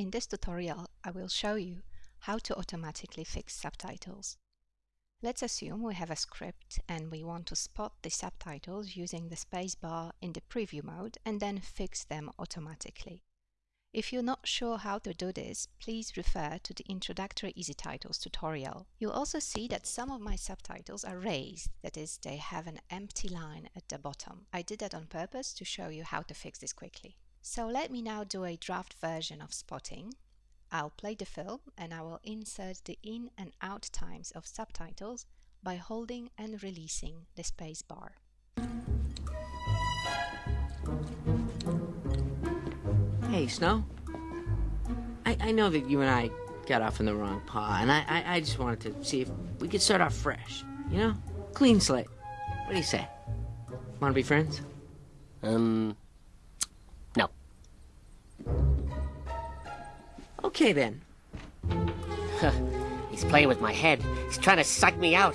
In this tutorial, I will show you how to automatically fix subtitles. Let's assume we have a script and we want to spot the subtitles using the spacebar in the preview mode and then fix them automatically. If you're not sure how to do this, please refer to the introductory EZTitles tutorial. You'll also see that some of my subtitles are raised, that is, they have an empty line at the bottom. I did that on purpose to show you how to fix this quickly. So let me now do a draft version of spotting. I'll play the film and I will insert the in and out times of subtitles by holding and releasing the space bar. Hey, Snow. I, I know that you and I got off in the wrong paw, and I, I, I just wanted to see if we could start off fresh. You know? Clean slate. What do you say? Want to be friends? Um, Okay, then. He's playing with my head. He's trying to suck me out.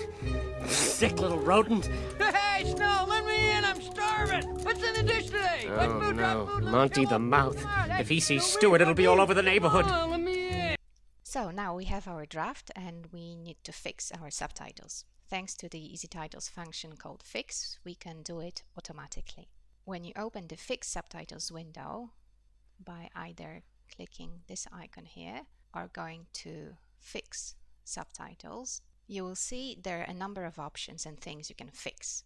Sick little rodent. Hey, Snow, let me in. I'm starving. What's in the dish today? What's Oh food, no, drop food, Monty the Mouth. come. Hey, If he sees Snow, Stuart, it'll be all over the neighborhood. Come on, let me in. So now we have our draft and we need to fix our subtitles. Thanks to the EZTitles function called Fix, we can do it automatically. When you open the Fix Subtitles window by either clicking this icon here are going to Fix Subtitles, you will see there are a number of options and things you can fix.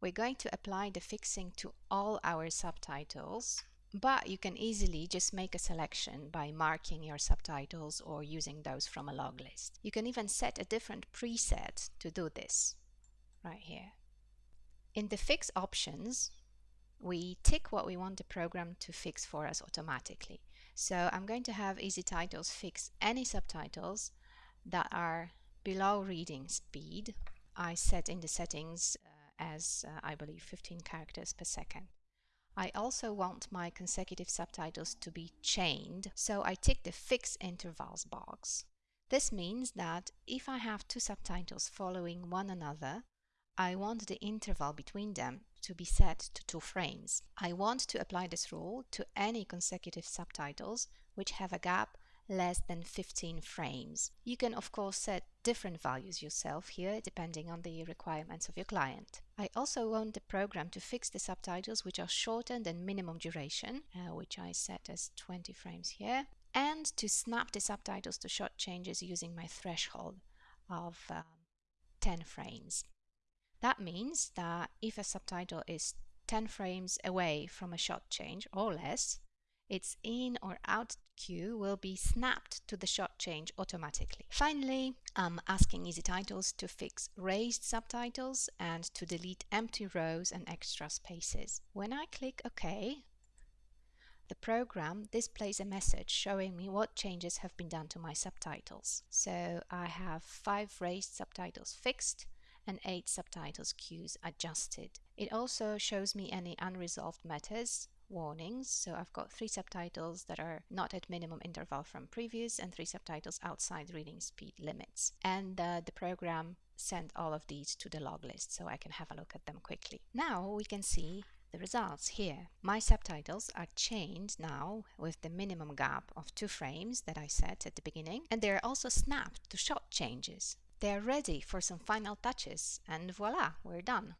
We're going to apply the fixing to all our subtitles but you can easily just make a selection by marking your subtitles or using those from a log list. You can even set a different preset to do this right here. In the fix options, we tick what we want the program to fix for us automatically. So I'm going to have EZTitles fix any subtitles that are below reading speed. I set in the settings uh, as uh, I believe 15 characters per second. I also want my consecutive subtitles to be chained, so I tick the Fix Intervals box. This means that if I have two subtitles following one another, I want the interval between them to be set to two frames. I want to apply this rule to any consecutive subtitles which have a gap less than 15 frames. You can of course set different values yourself here depending on the requirements of your client. I also want the program to fix the subtitles which are shorter than minimum duration, uh, which I set as 20 frames here, and to snap the subtitles to shot changes using my threshold of uh, 10 frames. That means that if a subtitle is 10 frames away from a shot change or less, its in or out cue will be snapped to the shot change automatically. Finally, I'm asking EZTitles to fix raised subtitles and to delete empty rows and extra spaces. When I click OK, the program displays a message showing me what changes have been done to my subtitles. So I have five raised subtitles fixed and eight subtitles cues adjusted. It also shows me any unresolved matters warnings. So I've got three subtitles that are not at minimum interval from previous and three subtitles outside reading speed limits. And uh, the program sent all of these to the log list so I can have a look at them quickly. Now we can see the results here. My subtitles are chained now with the minimum gap of two frames that I set at the beginning and they're also snapped to shot changes. They're ready for some final touches and voila, we're done.